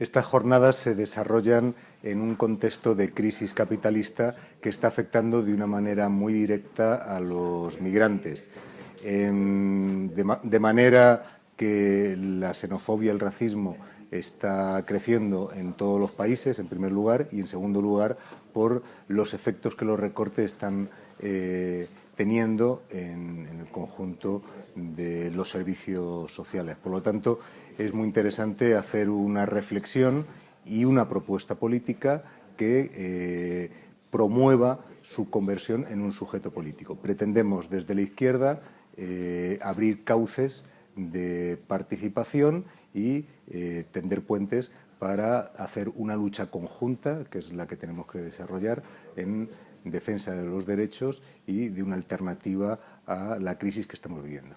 Estas jornadas se desarrollan en un contexto de crisis capitalista que está afectando de una manera muy directa a los migrantes. De manera que la xenofobia, el racismo, está creciendo en todos los países, en primer lugar, y en segundo lugar, por los efectos que los recortes están eh, teniendo en, conjunto de los servicios sociales. Por lo tanto, es muy interesante hacer una reflexión y una propuesta política que eh, promueva su conversión en un sujeto político. Pretendemos desde la izquierda eh, abrir cauces de participación y eh, tender puentes para hacer una lucha conjunta, que es la que tenemos que desarrollar en defensa de los derechos y de una alternativa a la crisis que estamos viviendo.